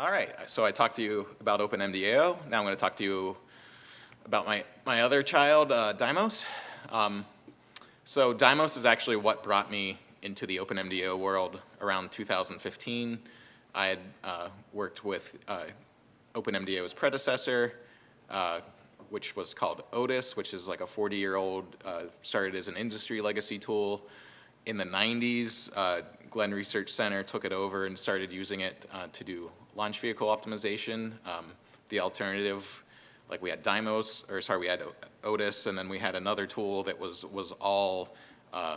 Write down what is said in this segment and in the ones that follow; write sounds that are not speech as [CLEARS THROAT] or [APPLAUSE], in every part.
All right, so I talked to you about OpenMDAO. Now I'm going to talk to you about my, my other child, uh, Dymos. Um, so Dymos is actually what brought me into the OpenMDAO world around 2015. I had uh, worked with uh, OpenMDAO's predecessor, uh, which was called Otis, which is like a 40-year-old, uh, started as an industry legacy tool. In the 90s, uh, Glenn Research Center took it over and started using it uh, to do launch vehicle optimization. Um, the alternative, like we had Dymos, or sorry, we had Otis, and then we had another tool that was, was all uh,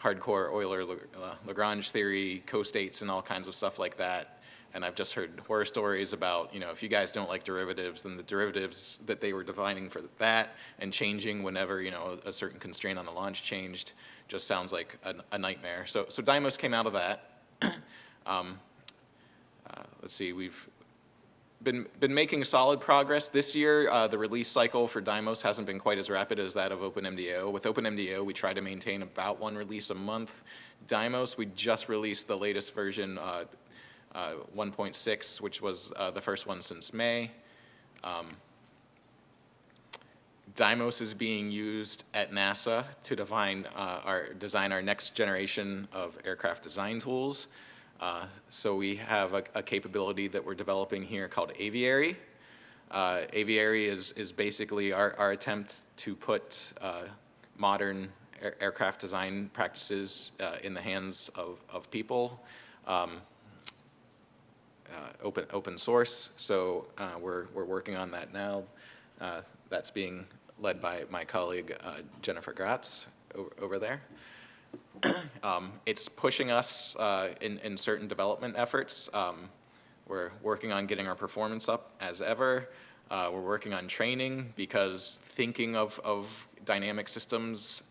hardcore Euler uh, Lagrange theory, co-states and all kinds of stuff like that. And I've just heard horror stories about, you know, if you guys don't like derivatives, then the derivatives that they were defining for that and changing whenever, you know, a certain constraint on the launch changed just sounds like a, a nightmare. So, so Dymos came out of that. [CLEARS THROAT] um, let's see, we've been, been making solid progress. This year, uh, the release cycle for Dymos hasn't been quite as rapid as that of OpenMDAO. With OpenMDAO, we try to maintain about one release a month. Dymos, we just released the latest version uh, uh, 1.6, which was uh, the first one since May. Um, Dymos is being used at NASA to define uh, our, design our next generation of aircraft design tools. Uh, so we have a, a, capability that we're developing here called Aviary. Uh, Aviary is, is basically our, our attempt to put uh, modern air, aircraft design practices uh, in the hands of, of people. Um, uh, open open source. So we're we're working on that now. That's being led by my colleague Jennifer Gratz over, over there. [CLEARS THROAT] um, it's pushing us uh, in in certain development efforts. Um, we're working on getting our performance up as ever. Uh, we're working on training because thinking of, of dynamic systems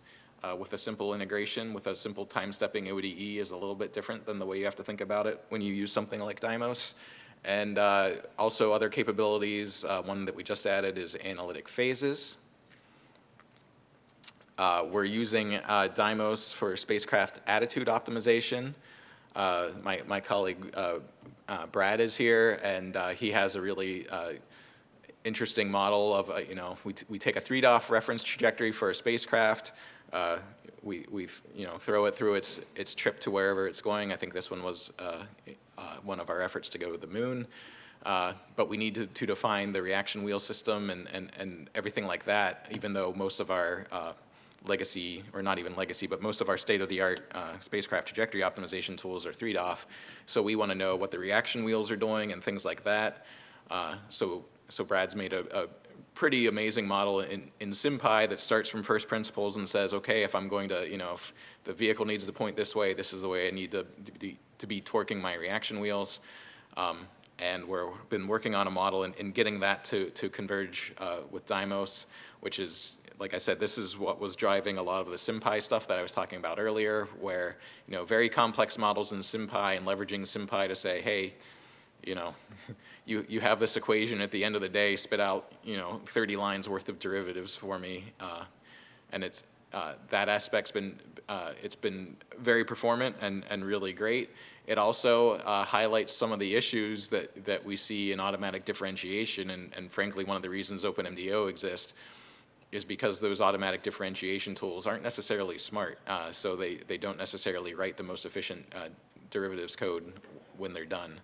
uh, with a simple integration, with a simple time-stepping ODE is a little bit different than the way you have to think about it when you use something like Dymos. And uh, also other capabilities, uh, one that we just added is analytic phases. Uh, we're using uh, Dymos for spacecraft attitude optimization. Uh, my, my colleague Brad is here, and he has a really interesting model of, you know, we, we take a 3DOF reference trajectory for a spacecraft, uh, we, we you know, throw it through its, its trip to wherever it's going. I think this one was uh, uh, one of our efforts to go to the moon. Uh, but we need to, to, define the reaction wheel system and, and, and everything like that, even though most of our uh, legacy, or not even legacy, but most of our state-of-the-art uh, spacecraft trajectory optimization tools are 3DOF. So we want to know what the reaction wheels are doing and things like that. so, so Brad's made a, a pretty amazing model in, in SymPy that starts from first principles and says, okay, if I'm going to, you know, if the vehicle needs to point this way, this is the way I need to, to, be, to be torquing my reaction wheels. Um, and we've been working on a model and, and getting that to, to converge uh, with Dymos, which is, like I said, this is what was driving a lot of the SymPy stuff that I was talking about earlier, where, you know, very complex models in SymPy and leveraging SymPy to say, hey, you know, [LAUGHS] you, you have this equation at the end of the day, spit out, you know, 30 lines worth of derivatives for me. Uh, and it's, uh, that aspect's been, uh, it's been very performant and, and really great. It also uh, highlights some of the issues that, that we see in automatic differentiation and, and frankly one of the reasons OpenMDAO exists is because those automatic differentiation tools aren't necessarily smart. Uh, so they, they don't necessarily write the most efficient uh, derivatives code when they're done.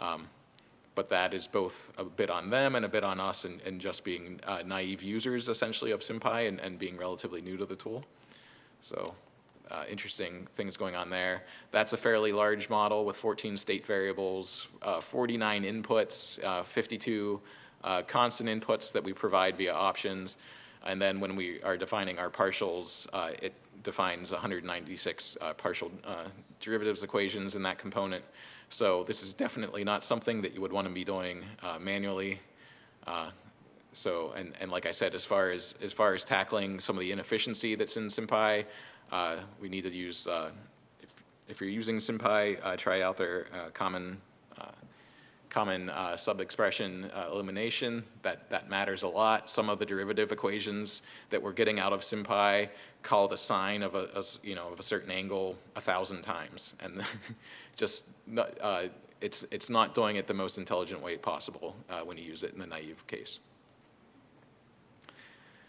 Um, but that is both a bit on them and a bit on us and, and just being uh, naive users essentially of SymPy and, and being relatively new to the tool. So uh, interesting things going on there. That's a fairly large model with 14 state variables, uh, 49 inputs, uh, 52 uh, constant inputs that we provide via options. And then when we are defining our partials, uh, it defines 196 partial derivatives equations in that component. So this is definitely not something that you would want to be doing uh, manually. Uh, so, and, and like I said, as far as, as far as tackling some of the inefficiency that's in SymPy, uh, we need to use, uh, if, if you're using SymPy, uh, try out their uh, common common uh, sub-expression uh, elimination. That, that matters a lot. Some of the derivative equations that we're getting out of SymPy call the sine of a, a you know, of a certain angle a thousand times. And [LAUGHS] just, uh, it's, it's not doing it the most intelligent way possible uh, when you use it in the naive case.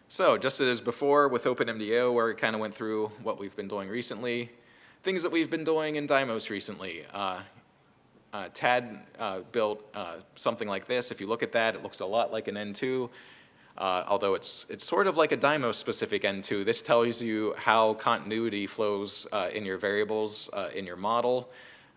So just as before with OpenMDAO, where we kind of went through what we've been doing recently, things that we've been doing in Dymos recently. Uh, uh, Tad uh, built uh, something like this. If you look at that, it looks a lot like an N2, uh, although it's, it's sort of like a Dymos-specific N2. This tells you how continuity flows uh, in your variables in your model.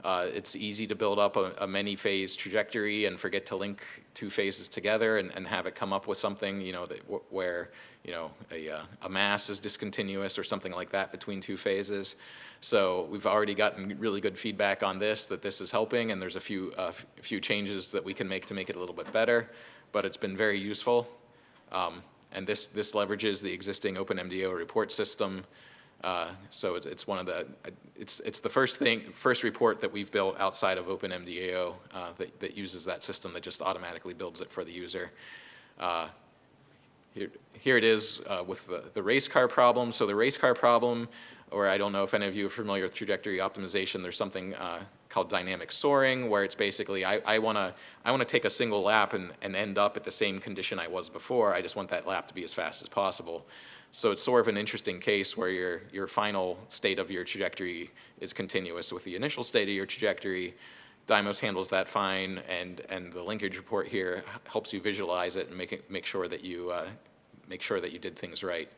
Uh, it's easy to build up a, a many-phase trajectory and forget to link two phases together and, and have it come up with something, you know, that where, you know, a, uh, a mass is discontinuous or something like that between two phases. So we've already gotten really good feedback on this, that this is helping, and there's a few, uh, few changes that we can make to make it a little bit better, but it's been very useful. Um, and this, this leverages the existing OpenMDAO report system uh, so it's, it's one of the, it's, it's the first thing, first report that we've built outside of OpenMDAO uh, that, that uses that system that just automatically builds it for the user. Uh, here, here it is uh, with the, the race car problem. So the race car problem, or I don't know if any of you are familiar with trajectory optimization, there's something uh, called dynamic soaring where it's basically I, I want to I want to take a single lap and, and end up at the same condition I was before. I just want that lap to be as fast as possible. So it's sort of an interesting case where your, your final state of your trajectory is continuous with the initial state of your trajectory. Dymos handles that fine, and, and the linkage report here helps you visualize it and make, it, make, sure, that you, uh, make sure that you did things right.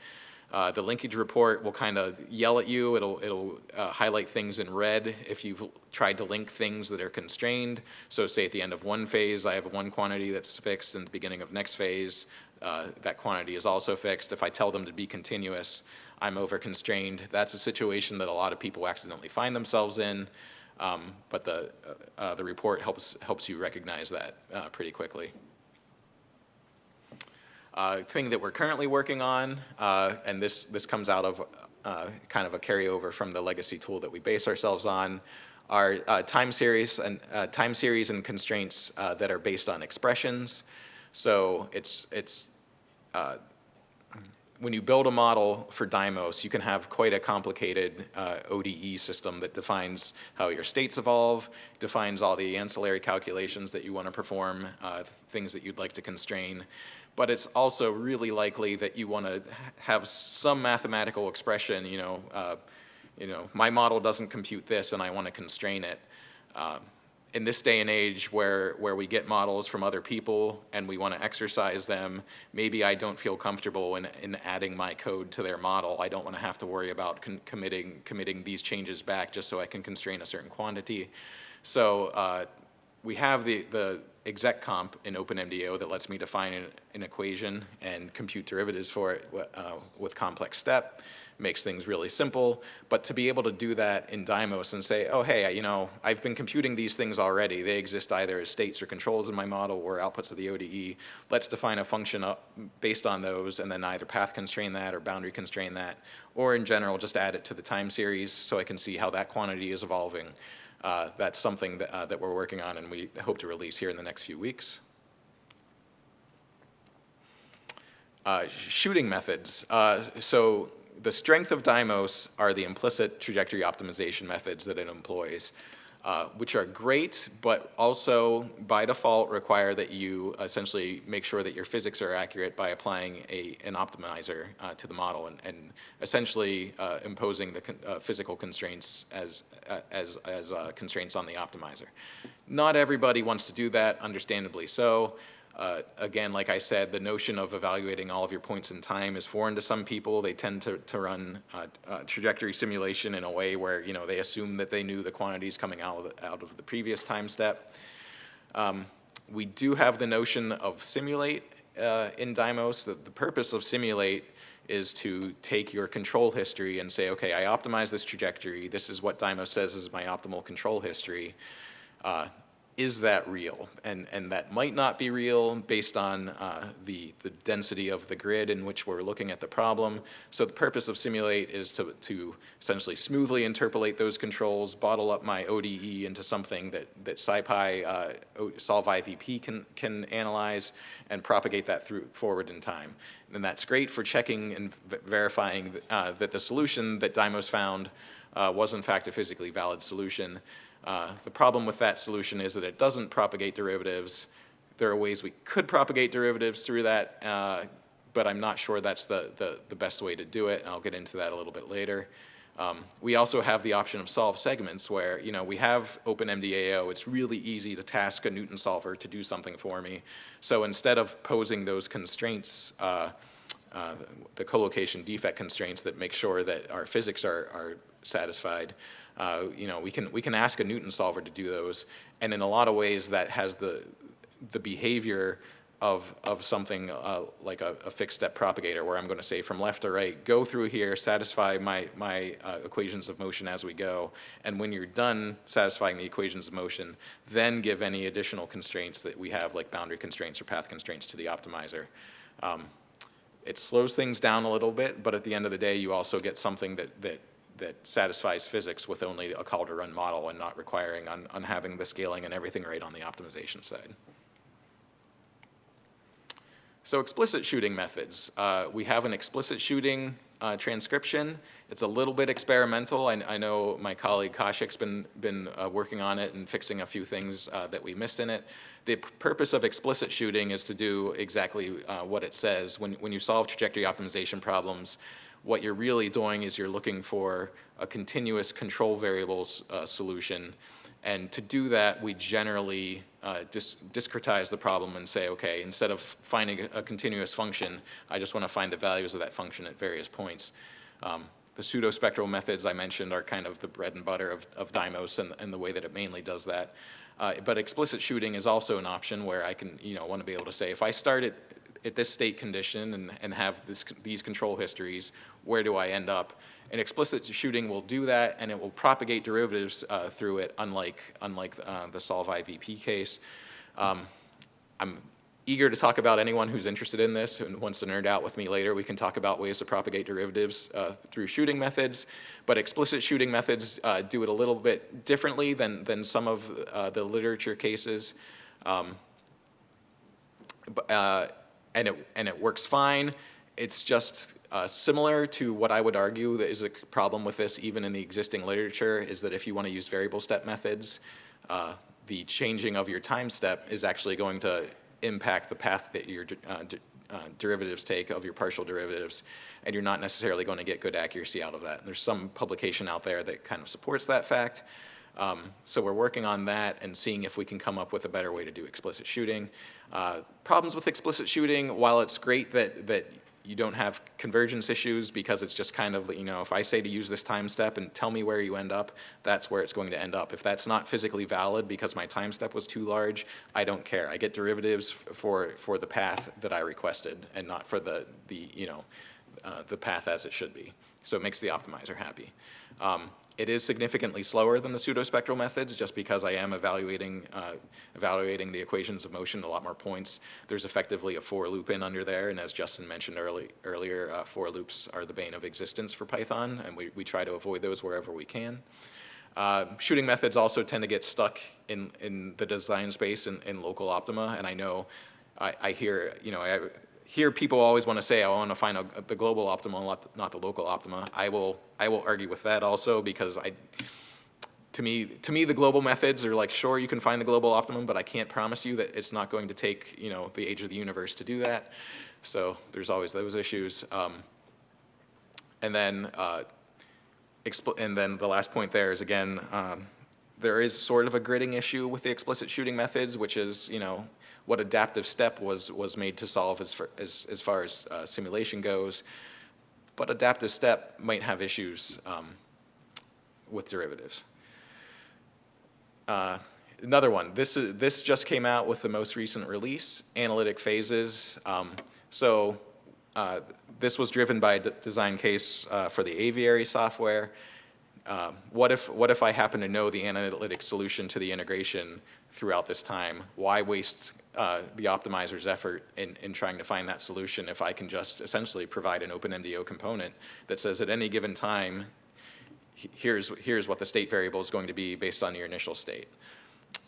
Uh, the linkage report will kind of yell at you. It'll, it'll uh, highlight things in red if you've tried to link things that are constrained. So say at the end of one phase, I have one quantity that's fixed, and the beginning of next phase, uh, that quantity is also fixed. If I tell them to be continuous, I'm over constrained. That's a situation that a lot of people accidentally find themselves in, um, but the, uh, uh, the report helps, helps you recognize that uh, pretty quickly. Uh, thing that we're currently working on, uh, and this, this comes out of kind of a carryover from the legacy tool that we base ourselves on, are time series and time series and constraints that are based on expressions. So it's, it's uh, when you build a model for Dymos, you can have quite a complicated uh, ODE system that defines how your states evolve, defines all the ancillary calculations that you want to perform, uh, things that you'd like to constrain. But it's also really likely that you want to have some mathematical expression, you know, uh, you know, my model doesn't compute this and I want to constrain it. In this day and age where, where we get models from other people and we want to exercise them, maybe I don't feel comfortable in, in adding my code to their model. I don't want to have to worry about committing, committing these changes back just so I can constrain a certain quantity. So uh, we have the, the exec comp in OpenMDAO that lets me define an, an equation and compute derivatives for it uh, with complex step makes things really simple. But to be able to do that in Dymos and say, oh, hey, you know, I've been computing these things already. They exist either as states or controls in my model or outputs of the ODE. Let's define a function based on those and then either path constrain that or boundary constrain that. Or in general, just add it to the time series so I can see how that quantity is evolving. Uh, that's something that, uh, that we're working on and we hope to release here in the next few weeks. Uh, shooting methods. Uh, so the strength of Dymos are the implicit trajectory optimization methods that it employs, uh, which are great, but also by default require that you essentially make sure that your physics are accurate by applying a, an optimizer uh, to the model and, and essentially uh, imposing the con uh, physical constraints as, uh, as, as uh, constraints on the optimizer. Not everybody wants to do that, understandably so. Uh, again, like I said, the notion of evaluating all of your points in time is foreign to some people. They tend to, to run uh, uh, trajectory simulation in a way where, you know, they assume that they knew the quantities coming out of the, out of the previous time step. Um, we do have the notion of simulate uh, in Dymos. The, the purpose of simulate is to take your control history and say, okay, I optimize this trajectory. This is what Dymos says is my optimal control history. Is that real? And, and that might not be real based on uh, the, the density of the grid in which we're looking at the problem. So the purpose of Simulate is to, to essentially smoothly interpolate those controls, bottle up my ODE into something that, that SciPy uh, Solve IVP can, can analyze and propagate that through forward in time. And that's great for checking and verifying uh, that the solution that Dymos found uh, was in fact a physically valid solution. Uh, The problem with that solution is that it doesn't propagate derivatives. There are ways we could propagate derivatives through that, uh, but I'm not sure that's the, the, the best way to do it, and I'll get into that a little bit later. Um, we also have the option of solve segments where, you know, we have OpenMDAO. It's really easy to task a Newton solver to do something for me. So instead of posing those constraints, uh, uh, the collocation defect constraints that make sure that our physics are, are satisfied, uh, you know, we can, we can ask a Newton solver to do those. And in a lot of ways that has the, the behavior of, of something uh, like a, a, fixed step propagator where I'm going to say from left to right, go through here, satisfy my, my uh, equations of motion as we go, and when you're done satisfying the equations of motion, then give any additional constraints that we have like boundary constraints or path constraints to the optimizer. Um, it slows things down a little bit, but at the end of the day, you also get something that, that, that satisfies physics with only a call to run model and not requiring on, on having the scaling and everything right on the optimization side. So explicit shooting methods. Uh, we have an explicit shooting uh, transcription. It's a little bit experimental. I, I know my colleague Kaushik's been, been uh, working on it and fixing a few things uh, that we missed in it. The purpose of explicit shooting is to do exactly uh, what it says. When, when you solve trajectory optimization problems, what you're really doing is you're looking for a continuous control variables uh, solution and to do that, we generally uh, dis discretize the problem and say, okay, instead of finding a, a continuous function, I just want to find the values of that function at various points. Um, the pseudospectral methods I mentioned are kind of the bread and butter of, of Dymos and, and the way that it mainly does that. Uh, but explicit shooting is also an option where I can, you know, want to be able to say, if I start at, at this state condition and, and have this, these control histories, where do I end up? And explicit shooting will do that, and it will propagate derivatives uh, through it, unlike, unlike uh, the solve IVP case. Um, I'm eager to talk about anyone who's interested in this and wants to nerd out with me later. We can talk about ways to propagate derivatives uh, through shooting methods, but explicit shooting methods uh, do it a little bit differently than, than some of uh, the literature cases. Um, uh, and, it, and it works fine. It's just uh, similar to what I would argue that is a problem with this even in the existing literature is that if you want to use variable step methods, uh, the changing of your time step is actually going to impact the path that your uh, uh, derivatives take of your partial derivatives, and you're not necessarily going to get good accuracy out of that. And there's some publication out there that kind of supports that fact. Um, so we're working on that and seeing if we can come up with a better way to do explicit shooting. Uh, problems with explicit shooting, while it's great that, that you don't have convergence issues because it's just kind of, you know, if I say to use this time step and tell me where you end up, that's where it's going to end up. If that's not physically valid because my time step was too large, I don't care. I get derivatives for, for the path that I requested and not for the, the you know, uh, the path as it should be. So it makes the optimizer happy. Um, it is significantly slower than the pseudospectral methods just because I am evaluating, uh, evaluating the equations of motion a lot more points. There's effectively a for loop in under there, and as Justin mentioned early, earlier, uh, for loops are the bane of existence for Python, and we, we try to avoid those wherever we can. Uh, shooting methods also tend to get stuck in, in the design space in, in local optima, and I know I, I hear, you know, I, here people always want to say, I want to find a, the global optima, not, the local optima. I will, I will argue with that also because I, to me, to me, the global methods are like, sure, you can find the global optimum, but I can't promise you that it's not going to take, you know, the age of the universe to do that. So there's always those issues. Um, and then, uh, and then the last point there is again, um, there is sort of a gridding issue with the explicit shooting methods, which is, you know, what adaptive step was, was made to solve as far as, as, far as uh, simulation goes. But adaptive step might have issues um, with derivatives. Uh, another one, this, is, this just came out with the most recent release, analytic phases. Um, so uh, this was driven by a design case uh, for the aviary software. Uh, what, if, what if I happen to know the analytic solution to the integration throughout this time? Why waste uh, the optimizer's effort in, in trying to find that solution if I can just essentially provide an OpenMDAO component that says at any given time, here's, here's what the state variable is going to be based on your initial state.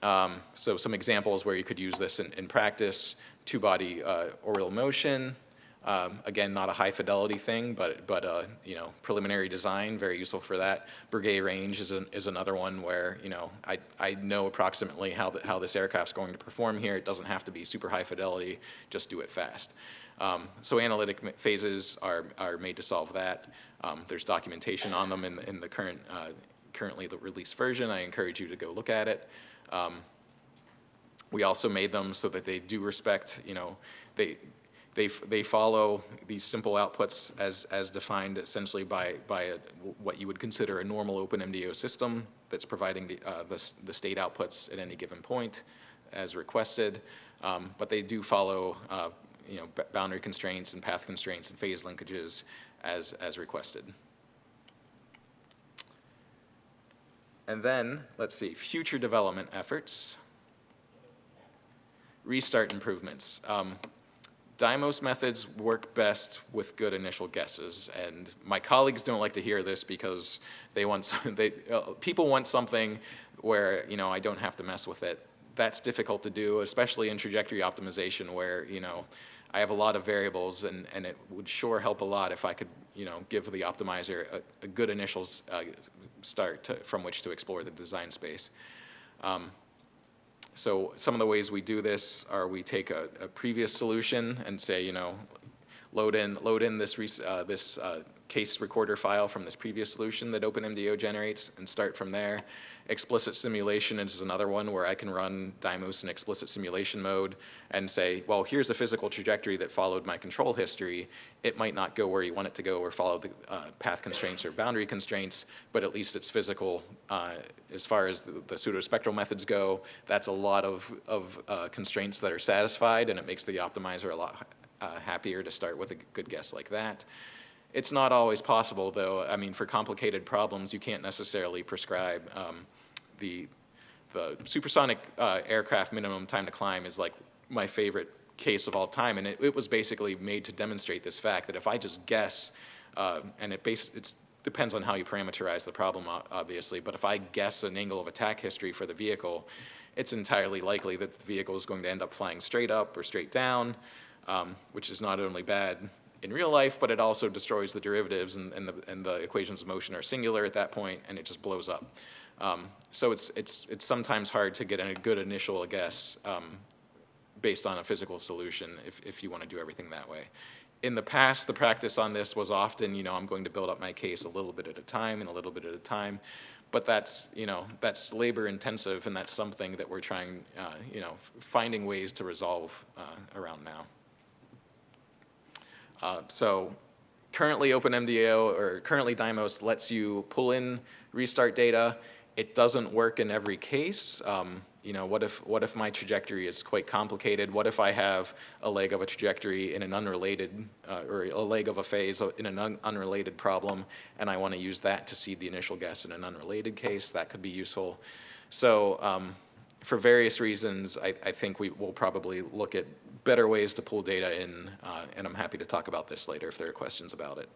Um, so some examples where you could use this in, in practice, two-body uh, orbital motion, Um, Again, not a high fidelity thing, but, but, uh, you know, preliminary design, very useful for that. Breguet range is, an, is another one where, you know, I, I know approximately how, the, how this aircraft's going to perform here. It doesn't have to be super high fidelity, just do it fast. Um, So analytic phases are, are made to solve that. Um, There's documentation on them in, the- in the current, uh, currently the released version. I encourage you to go look at it. Um, We also made them so that they do respect, you know, they, they, they follow these simple outputs as, as defined essentially by, by a- what you would consider a normal OpenMDAO system that's providing the, uh, the, the state outputs at any given point as requested. Um, But they do follow, uh, you know, boundary constraints and path constraints and phase linkages as, as requested. And then, let's see, future development efforts. Restart improvements. Um, Dymos methods work best with good initial guesses, and my colleagues don't like to hear this because they want [LAUGHS] some, they uh, people want something where you know I don't have to mess with it. That's difficult to do, especially in trajectory optimization, where you know I have a lot of variables, and and it would sure help a lot if I could you know give the optimizer a, a good initial uh, start to, from which to explore the design space. Um, so some of the ways we do this are we take a, a previous solution and say, you know, load in, load in this, uh, this uh, case recorder file from this previous solution that OpenMDAO generates and start from there. Explicit simulation is another one where I can run Dymos in explicit simulation mode and say, well, here's a physical trajectory that followed my control history. It might not go where you want it to go or follow the uh, path constraints or boundary constraints, but at least it's physical. Uh, as far as the, the pseudospectral methods go, that's a lot of, of uh, constraints that are satisfied and it makes the optimizer a lot uh, happier to start with a good guess like that. It's not always possible, though. I mean, for complicated problems, you can't necessarily prescribe um, the the supersonic uh, aircraft minimum time to climb is like my favorite case of all time, and it, it was basically made to demonstrate this fact that if I just guess, uh, and it base it depends on how you parameterize the problem, obviously, but if I guess an angle of attack history for the vehicle, it's entirely likely that the vehicle is going to end up flying straight up or straight down, um, which is not only bad in real life, but it also destroys the derivatives and, and, the, and the equations of motion are singular at that point, and it just blows up. Um, so it's, it's, it's sometimes hard to get a good initial guess um, based on a physical solution if, if you want to do everything that way. In the past, the practice on this was often, you know, I'm going to build up my case a little bit at a time and a little bit at a time. But that's, you know, that's labor intensive and that's something that we're trying, uh, you know, finding ways to resolve uh, around now. Uh, So currently OpenMDAO or currently Dymos lets you pull in restart data. It doesn't work in every case. Um, You know, what if, what if my trajectory is quite complicated? What if I have a leg of a trajectory in an unrelated, uh, or a leg of a phase in an un- unrelated problem, and I want to use that to seed the initial guess in an unrelated case? That could be useful. So um, for various reasons, I, I think we will probably look at better ways to pull data in, uh, and I'm happy to talk about this later if there are questions about it.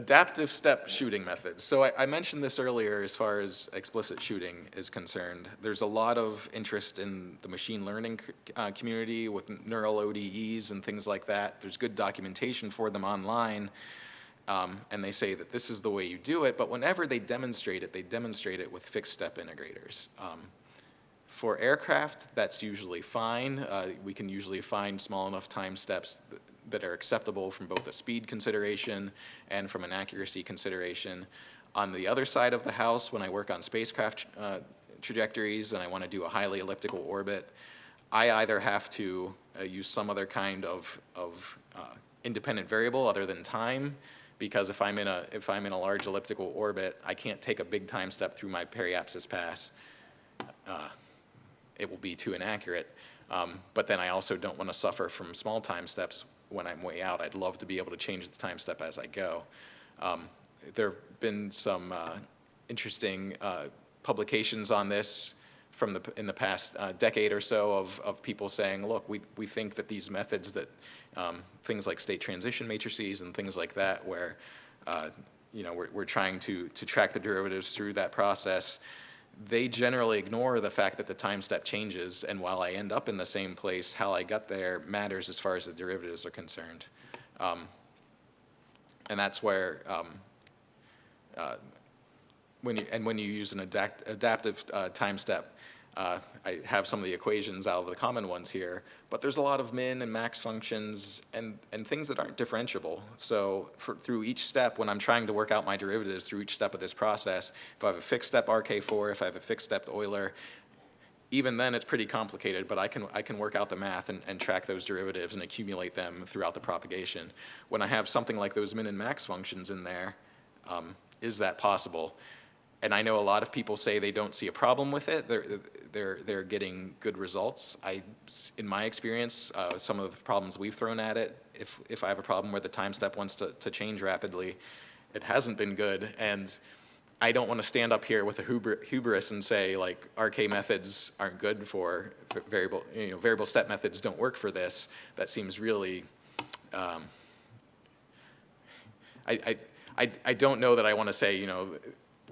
Adaptive step shooting methods. So I, I mentioned this earlier as far as explicit shooting is concerned. There's a lot of interest in the machine learning uh, community with neural ODEs and things like that. There's good documentation for them online. Um, and they say that this is the way you do it, but whenever they demonstrate it, they demonstrate it with fixed step integrators. Um, for aircraft, that's usually fine. Uh, we can usually find small enough time steps that are acceptable from both a speed consideration and from an accuracy consideration. On the other side of the house, when I work on spacecraft uh, trajectories and I want to do a highly elliptical orbit, I either have to uh, use some other kind of, of uh, independent variable other than time, because if I'm in a if I'm in a large elliptical orbit, I can't take a big time step through my periapsis pass. Uh, it will be too inaccurate. Um, but then I also don't want to suffer from small time steps when I'm way out. I'd love to be able to change the time step as I go. Um, there have been some uh, interesting uh, publications on this from the, in the past uh, decade or so of, of people saying, look, we, we think that these methods that, um, things like state transition matrices and things like that, where, uh, you know, we're, we're trying to, to track the derivatives through that process, they generally ignore the fact that the time step changes, and while I end up in the same place, how I got there matters as far as the derivatives are concerned. Um, and that's where, um, uh, when you, and when you use an adapt, adaptive uh, time step, uh, I have some of the equations out of the common ones here, but there's a lot of min and max functions and, and things that aren't differentiable. So for, through each step, when I'm trying to work out my derivatives through each step of this process, if I have a fixed step RK4, if I have a fixed step Euler, even then it's pretty complicated, but I can, I can work out the math and, and track those derivatives and accumulate them throughout the propagation. When I have something like those min and max functions in there, um, is that possible? And I know a lot of people say they don't see a problem with it. They're, they're, they're getting good results. I, in my experience, uh, some of the problems we've thrown at it, if, if I have a problem where the time step wants to, to change rapidly, it hasn't been good. And I don't want to stand up here with a huber, hubris and say like RK methods aren't good for, for variable, you know, variable step methods don't work for this. That seems really, um, I, I, I, I don't know that I want to say, you know,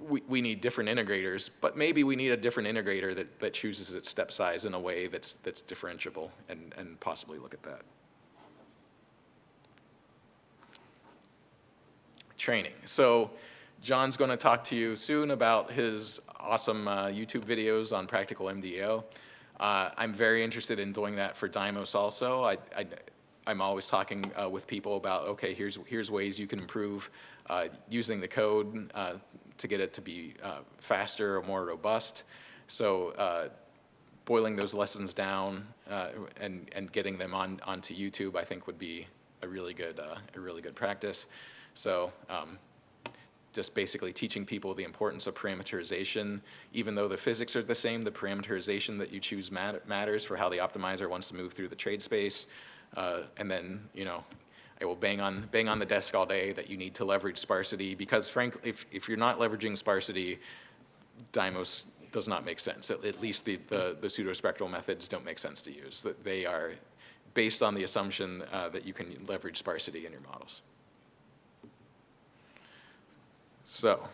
we, we need different integrators, but maybe we need a different integrator that, that chooses its step size in a way that's, that's differentiable and, and possibly look at that. Training. So John's going to talk to you soon about his awesome uh, YouTube videos on practical MDO. Uh, I'm very interested in doing that for Dymos also. I, I, I'm always talking uh, with people about, okay, here's, here's ways you can improve uh, using the code uh, to get it to be uh, faster or more robust. So uh, boiling those lessons down uh, and, and getting them on, onto YouTube, I think would be a really good, uh, a really good practice. So um, just basically teaching people the importance of parameterization. Even though the physics are the same, the parameterization that you choose mat matters for how the optimizer wants to move through the trade space. Uh, and then, you know, I will bang on, bang on the desk all day that you need to leverage sparsity because frankly, if, if you're not leveraging sparsity, Dymos does not make sense. At, at least the, the, the pseudospectral methods don't make sense to use. They are based on the assumption uh, that you can leverage sparsity in your models. So,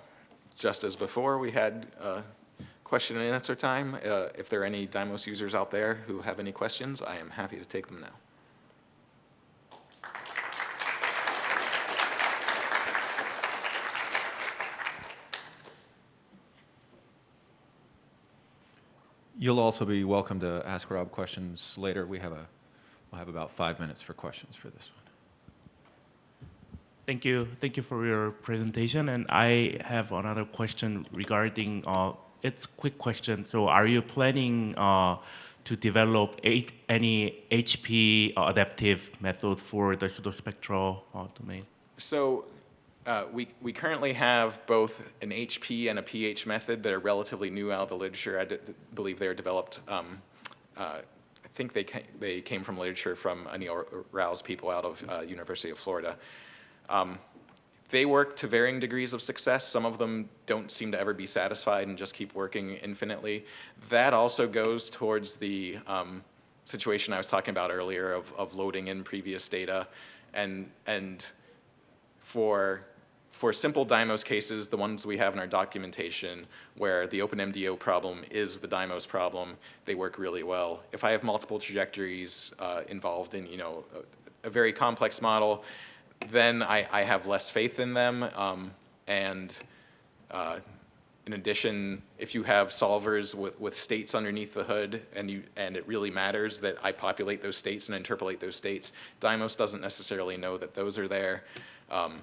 just as before, we had uh, question and answer time. Uh, if there are any Dymos users out there who have any questions, I am happy to take them now. You'll also be welcome to ask Rob questions later. We have a, we'll have about five minutes for questions for this one. Thank you. Thank you for your presentation. And I have another question regarding, uh, it's quick question. So are you planning uh, to develop any HP adaptive method for the pseudospectral uh, domain? So uh, we, we currently have both an HP and a pH method that are relatively new out of the literature. I believe they are developed, um, uh, I think they, ca they came from literature from Anil Rao's people out of uh, University of Florida. Um, they work to varying degrees of success. Some of them don't seem to ever be satisfied and just keep working infinitely. That also goes towards the um, situation I was talking about earlier of, of loading in previous data and, and for for simple Dymos cases, the ones we have in our documentation where the OpenMDAO problem is the Dymos problem, they work really well. If I have multiple trajectories uh, involved in, you know, a, a very complex model, then I, I, have less faith in them. Um, and uh, in addition, if you have solvers with, with states underneath the hood and, you, and it really matters that I populate those states and interpolate those states, Dymos doesn't necessarily know that those are there. Um,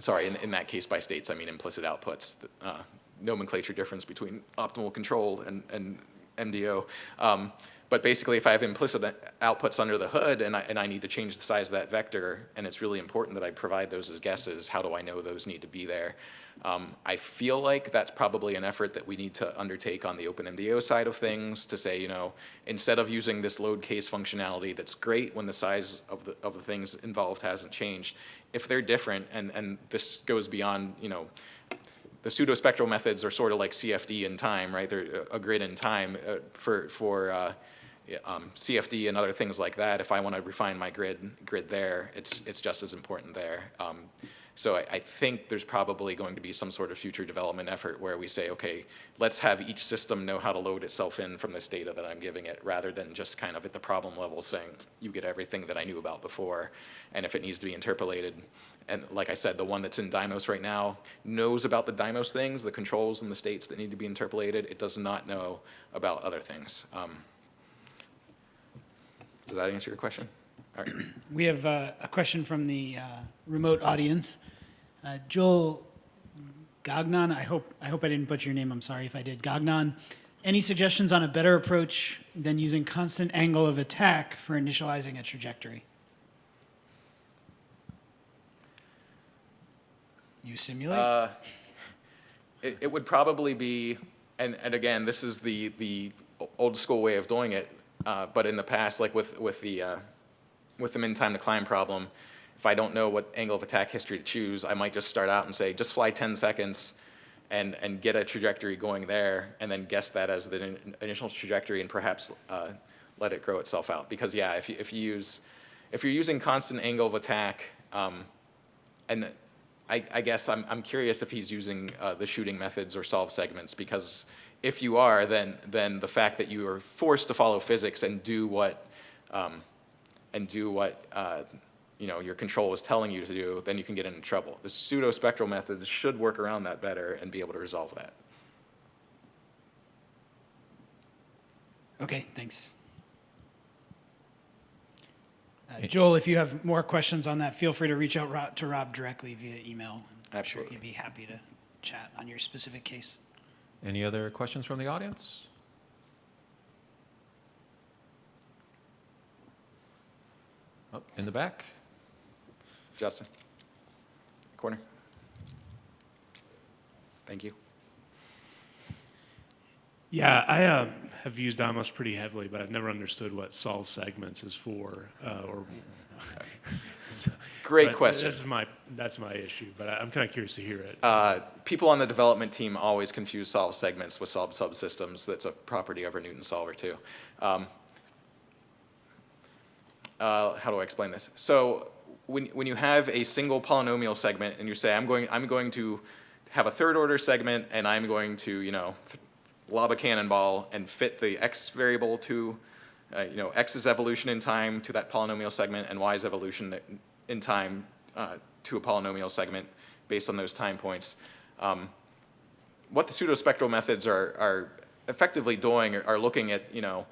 sorry, in, in that case by states, I mean implicit outputs, uh, nomenclature difference between optimal control and, and MDO. Um, but basically, if I have implicit outputs under the hood and I, and I need to change the size of that vector, and it's really important that I provide those as guesses, how do I know those need to be there? Um, I feel like that's probably an effort that we need to undertake on the OpenMDAO side of things to say, you know, instead of using this load case functionality that's great when the size of the, of the things involved hasn't changed, if they're different, and, and this goes beyond, you know, the pseudospectral methods are sort of like CFD in time, right? They're a grid in time uh, for, for uh, um, CFD and other things like that. If I want to refine my grid, grid there, it's, it's just as important there. Um, So I, I think there's probably going to be some sort of future development effort where we say, okay, let's have each system know how to load itself in from this data that I'm giving it, rather than just kind of at the problem level saying, you get everything that I knew about before, and if it needs to be interpolated. And like I said, the one that's in Dymos right now knows about the Dymos things, the controls and the states that need to be interpolated. It does not know about other things. Um, Does that answer your question? All right. [CLEARS THROAT] We have uh, a question from the uh, remote audience. Uh, Joel Gagnon, I hope, I hope I didn't butcher your name, I'm sorry if I did. Gagnon, any suggestions on a better approach than using constant angle of attack for initializing a trajectory? You simulate? Uh, It, it would probably be, and, and again, this is the, the old school way of doing it, uh, but in the past, like with, with the, uh, with the min time to climb problem, if I don't know what angle of attack history to choose, I might just start out and say, just fly 10 seconds and, and get a trajectory going there, and then guess that as the in- initial trajectory and perhaps uh, let it grow itself out. Because yeah, if you, if you use, if you're using constant angle of attack, um, and I, I guess I'm, I'm curious if he's using uh, the shooting methods or solve segments, because if you are, then, then the fact that you are forced to follow physics and do what, um, and do what, uh, you know, your control is telling you to do, then you can get into trouble. The pseudo-spectral methods should work around that better and be able to resolve that. Okay, thanks. Uh, Joel, if you have more questions on that, feel free to reach out to Rob directly via email. I'm sure Absolutely. he'd be happy to chat on your specific case. Any other questions from the audience? Oh, in the back? Justin? Corner? Thank you. Yeah, I uh, have used Dymos pretty heavily, but I've never understood what solve segments is for, uh, or. [LAUGHS] [LAUGHS] Great but question. That's my that's my issue, but I, I'm kind of curious to hear it. Uh, People on the development team always confuse solve segments with solve subsystems. That's a property of our Newton solver too. Um, uh, How do I explain this? So when, when you have a single polynomial segment and you say, I'm going, I'm going to have a third order segment and I'm going to, you know, lob a cannonball and fit the x variable to, uh, you know, x's evolution in time to that polynomial segment and y's evolution in time uh, to a polynomial segment based on those time points. Um, what the pseudospectral methods are, are effectively doing are, are looking at, you know,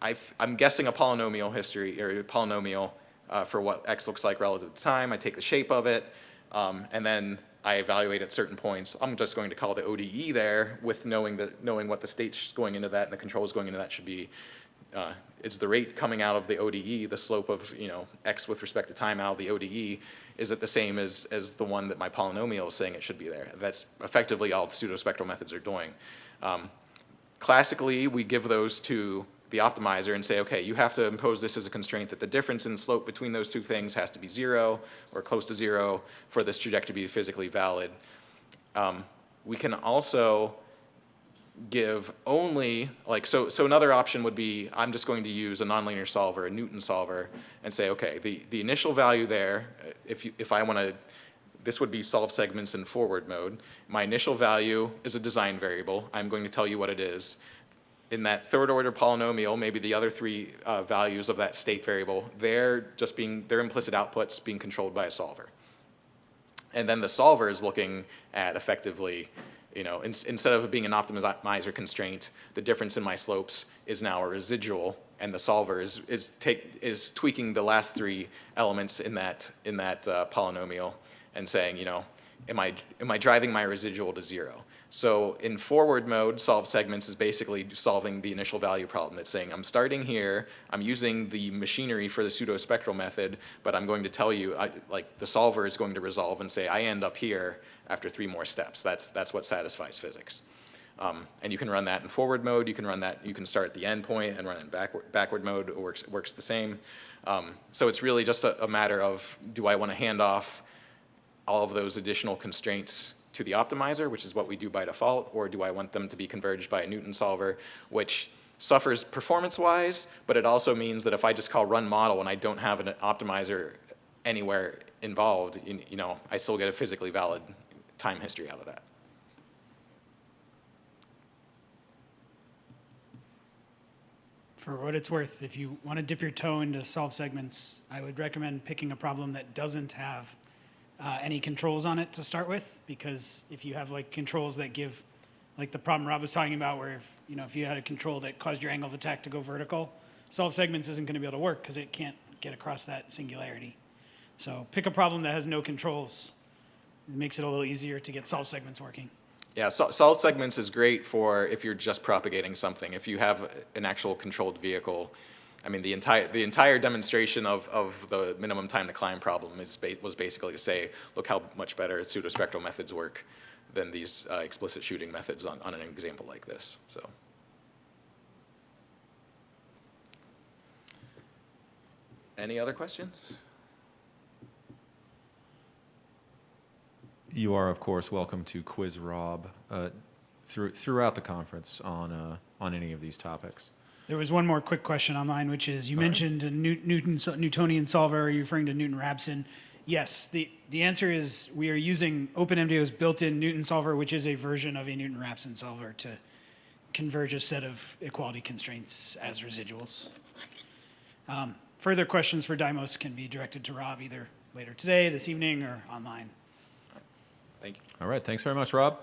I've, I'm guessing a polynomial history or a polynomial uh, for what x looks like relative to time. I take the shape of it, um, and then I evaluate at certain points. I'm just going to call the ODE there with knowing that knowing what the states going into that and the controls going into that should be. Uh, is the rate coming out of the ODE, the slope of you know x with respect to time out of the ODE, is it the same as as the one that my polynomial is saying it should be there? That's effectively all the pseudospectral methods are doing. Um, classically, we give those to the optimizer and say, okay, you have to impose this as a constraint that the difference in slope between those two things has to be zero or close to zero for this trajectory to be physically valid. Um, we can also give only, like, so, so another option would be, I'm just going to use a nonlinear solver, a Newton solver, and say, okay, the, the initial value there, uh, if, you, if I want to, this would be solve segments in forward mode. My initial value is a design variable. I'm going to tell you what it is. In that third order polynomial, maybe the other three uh, values of that state variable, they're just being, their implicit outputs being controlled by a solver. And then the solver is looking at effectively, you know, in, instead of being an optimizer constraint, the difference in my slopes is now a residual, and the solver is, is, take, is tweaking the last three elements in that, in that uh, polynomial and saying, you know, am I, am I driving my residual to zero? So in forward mode, solve segments is basically solving the initial value problem. It's saying, I'm starting here, I'm using the machinery for the pseudospectral method, but I'm going to tell you, I, like the solver is going to resolve and say, I end up here after three more steps. That's, that's what satisfies physics. Um, and you can run that in forward mode, you can run that, you can start at the end point and run it in backward, backward mode, it works, works the same. Um, so it's really just a, a matter of, do I want to hand off all of those additional constraints to the optimizer, which is what we do by default, or do I want them to be converged by a Newton solver, which suffers performance-wise, but it also means that if I just call run model and I don't have an optimizer anywhere involved, you, you know, I still get a physically valid time history out of that. For what it's worth, if you want to dip your toe into solve segments, I would recommend picking a problem that doesn't have uh, any controls on it to start with, because if you have like controls that give, like the problem Rob was talking about, where if, you know, if you had a control that caused your angle of attack to go vertical, solve segments isn't going to be able to work because it can't get across that singularity. So pick a problem that has no controls. It makes it a little easier to get solve segments working. Yeah, so, solve segments is great for if you're just propagating something. If you have an actual controlled vehicle, I mean, the entire, the entire demonstration of, of the minimum time to climb problem is, ba- was basically to say, look how much better pseudospectral methods work than these uh, explicit shooting methods on, on an example like this, so. Any other questions? You are, of course, welcome to quiz Rob uh, through, throughout the conference on, uh, on any of these topics. There was one more quick question online, which is, you mentioned a New- Newton, Newtonian solver, are you referring to Newton-Raphson? Yes, the, the answer is, we are using OpenMDAO's built-in Newton solver, which is a version of a Newton-Raphson solver to converge a set of equality constraints as residuals. Um, Further questions for Dymos can be directed to Rob either later today, this evening, or online. Thank you. All right, thanks very much, Rob.